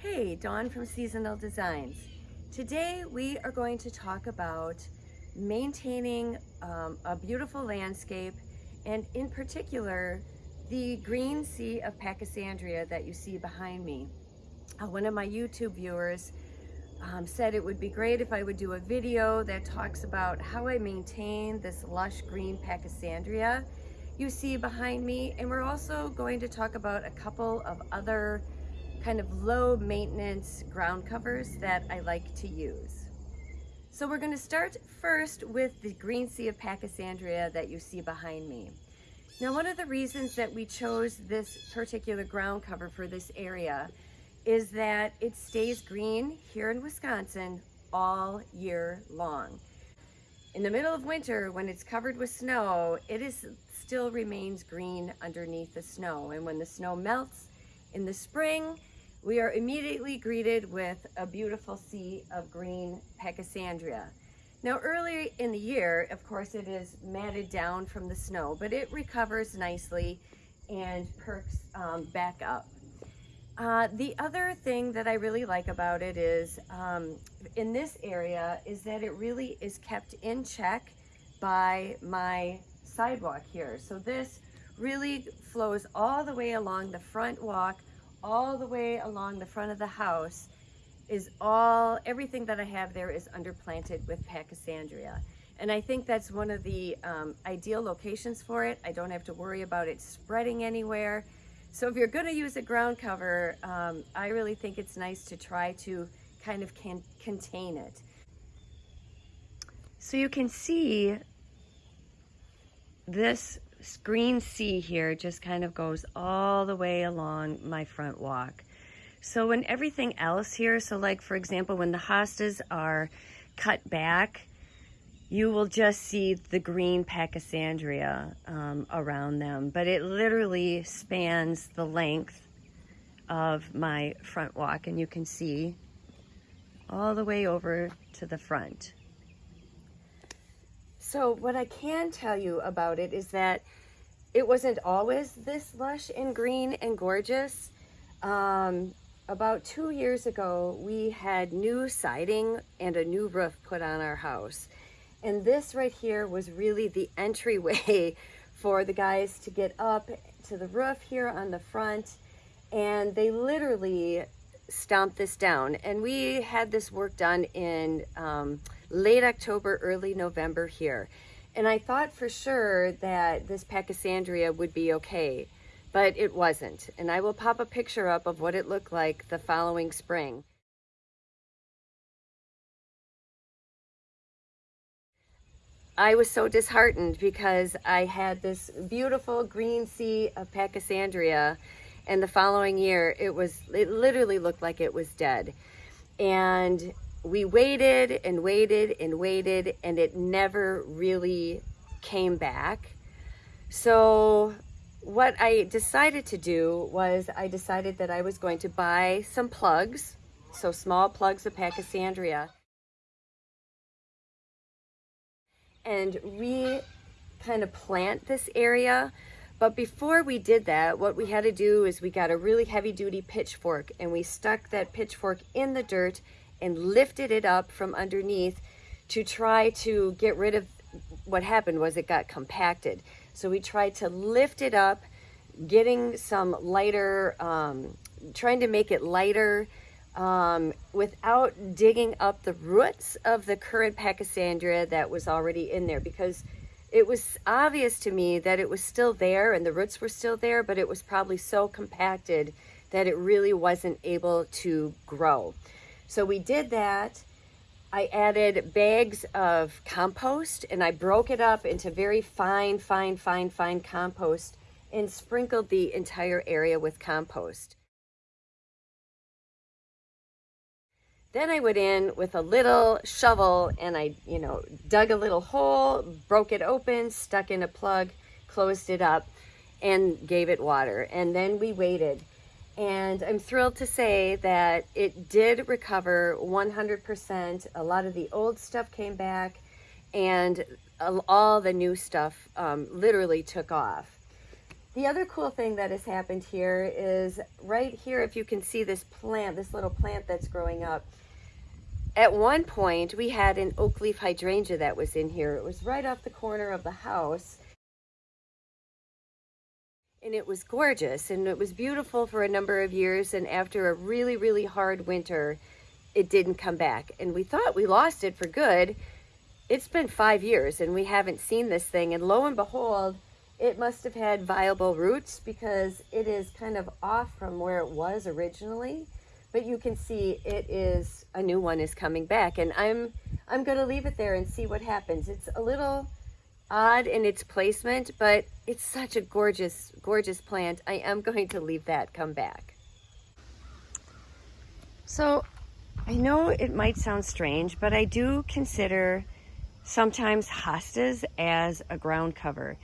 Hey, Dawn from Seasonal Designs. Today we are going to talk about maintaining um, a beautiful landscape and in particular the green sea of Pachysandria that you see behind me. Uh, one of my YouTube viewers um, said it would be great if I would do a video that talks about how I maintain this lush green Pachysandria you see behind me and we're also going to talk about a couple of other kind of low maintenance ground covers that I like to use. So we're going to start first with the green sea of Pachysandria that you see behind me. Now one of the reasons that we chose this particular ground cover for this area is that it stays green here in Wisconsin all year long. In the middle of winter, when it's covered with snow, it is still remains green underneath the snow. And when the snow melts in the spring, we are immediately greeted with a beautiful sea of green Pachysandria. Now early in the year, of course, it is matted down from the snow, but it recovers nicely and perks um, back up. Uh, the other thing that I really like about it is um, in this area is that it really is kept in check by my sidewalk here. So this really flows all the way along the front walk all the way along the front of the house is all, everything that I have there is underplanted with Pachysandria. And I think that's one of the um, ideal locations for it. I don't have to worry about it spreading anywhere. So if you're gonna use a ground cover, um, I really think it's nice to try to kind of can contain it. So you can see this green sea here just kind of goes all the way along my front walk. So when everything else here, so like for example, when the hostas are cut back, you will just see the green Pachysandria um, around them, but it literally spans the length of my front walk and you can see all the way over to the front. So what I can tell you about it is that it wasn't always this lush and green and gorgeous. Um, about two years ago, we had new siding and a new roof put on our house. And this right here was really the entryway for the guys to get up to the roof here on the front. And they literally stomped this down. And we had this work done in um, late October, early November here. And I thought for sure that this Pachysandria would be okay, but it wasn't. And I will pop a picture up of what it looked like the following spring. I was so disheartened because I had this beautiful green sea of Pachysandria and the following year it was it literally looked like it was dead and we waited and waited and waited and it never really came back. So what I decided to do was I decided that I was going to buy some plugs, so small plugs of Pachysandria, and re kind of plant this area. But before we did that, what we had to do is we got a really heavy duty pitchfork and we stuck that pitchfork in the dirt and lifted it up from underneath to try to get rid of what happened was it got compacted. So we tried to lift it up, getting some lighter, um, trying to make it lighter um, without digging up the roots of the current Pachysandria that was already in there because it was obvious to me that it was still there and the roots were still there, but it was probably so compacted that it really wasn't able to grow. So we did that. I added bags of compost and I broke it up into very fine, fine, fine, fine compost and sprinkled the entire area with compost. Then I went in with a little shovel and I, you know, dug a little hole, broke it open, stuck in a plug, closed it up and gave it water. And then we waited and I'm thrilled to say that it did recover 100%. A lot of the old stuff came back and all the new stuff um, literally took off. The other cool thing that has happened here is right here, if you can see this plant, this little plant that's growing up, at one point we had an oak leaf hydrangea that was in here. It was right off the corner of the house. And it was gorgeous and it was beautiful for a number of years and after a really really hard winter it didn't come back. And we thought we lost it for good. It's been five years and we haven't seen this thing and lo and behold it must have had viable roots because it is kind of off from where it was originally but you can see it is a new one is coming back and i'm i'm going to leave it there and see what happens it's a little odd in its placement, but it's such a gorgeous, gorgeous plant. I am going to leave that come back. So I know it might sound strange, but I do consider sometimes hostas as a ground cover.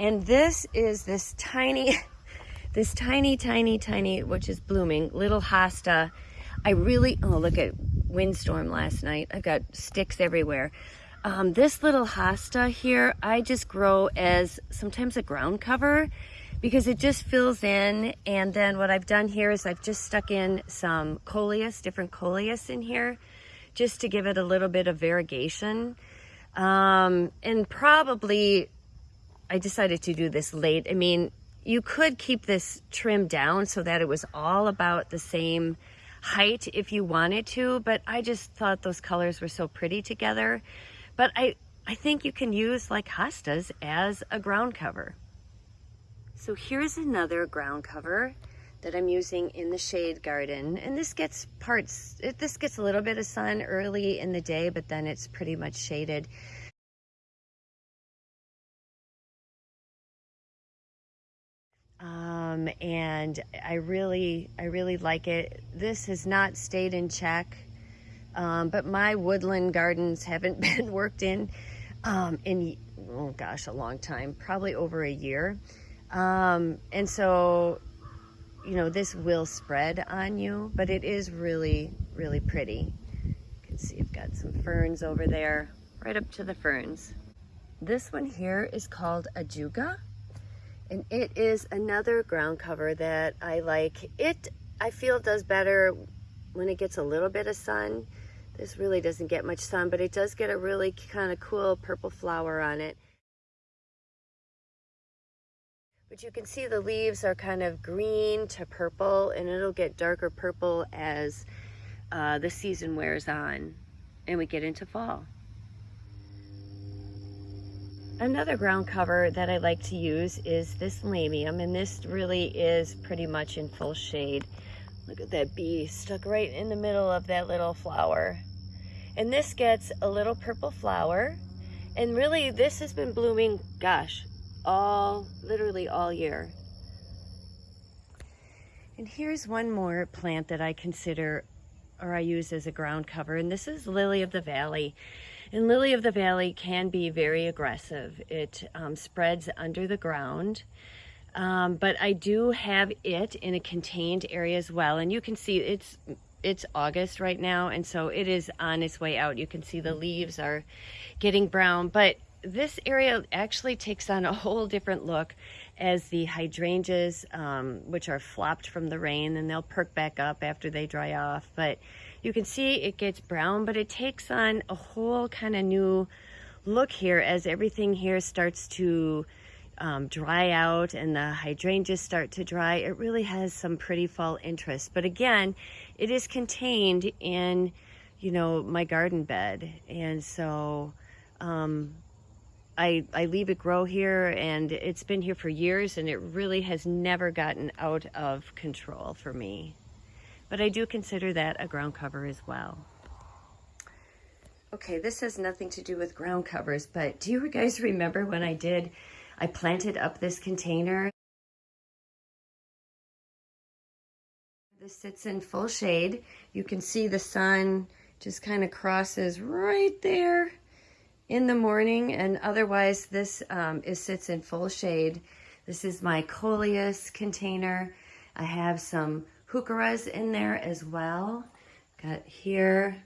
And this is this tiny, this tiny, tiny, tiny, which is blooming, little hosta. I really, oh, look at windstorm last night. I've got sticks everywhere. Um, this little hosta here, I just grow as sometimes a ground cover because it just fills in. And then what I've done here is I've just stuck in some coleus, different coleus in here, just to give it a little bit of variegation. Um, and probably I decided to do this late. I mean, you could keep this trimmed down so that it was all about the same height if you wanted to, but I just thought those colors were so pretty together but I, I think you can use like hostas as a ground cover. So here's another ground cover that I'm using in the shade garden. And this gets parts, it, this gets a little bit of sun early in the day, but then it's pretty much shaded. Um, and I really, I really like it. This has not stayed in check. Um, but my woodland gardens haven't been worked in um, in, oh gosh, a long time, probably over a year. Um, and so, you know, this will spread on you, but it is really, really pretty. You can see I've got some ferns over there, right up to the ferns. This one here is called Ajuga, and it is another ground cover that I like. It, I feel, does better when it gets a little bit of sun. This really doesn't get much sun, but it does get a really kind of cool purple flower on it. But you can see the leaves are kind of green to purple, and it'll get darker purple as uh, the season wears on and we get into fall. Another ground cover that I like to use is this lamium, and this really is pretty much in full shade. Look at that bee stuck right in the middle of that little flower. And this gets a little purple flower. And really this has been blooming, gosh, all, literally all year. And here's one more plant that I consider or I use as a ground cover. And this is Lily of the Valley. And Lily of the Valley can be very aggressive. It um, spreads under the ground. Um, but I do have it in a contained area as well. And you can see it's it's August right now, and so it is on its way out. You can see the leaves are getting brown, but this area actually takes on a whole different look as the hydrangeas, um, which are flopped from the rain, and they'll perk back up after they dry off. But you can see it gets brown, but it takes on a whole kind of new look here as everything here starts to um, dry out and the hydrangeas start to dry, it really has some pretty fall interest. But again, it is contained in, you know, my garden bed. And so um, I, I leave it grow here and it's been here for years and it really has never gotten out of control for me. But I do consider that a ground cover as well. Okay, this has nothing to do with ground covers, but do you guys remember when I did I planted up this container. This sits in full shade. You can see the sun just kind of crosses right there in the morning and otherwise this um, is sits in full shade. This is my coleus container. I have some heucheras in there as well. Got here,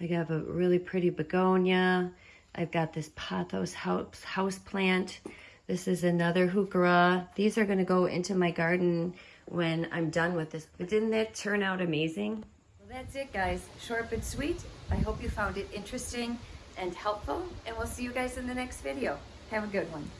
I have a really pretty begonia. I've got this pothos house, house plant This is another heuchera. These are gonna go into my garden when I'm done with this. But didn't that turn out amazing? Well, that's it guys, short but sweet. I hope you found it interesting and helpful and we'll see you guys in the next video. Have a good one.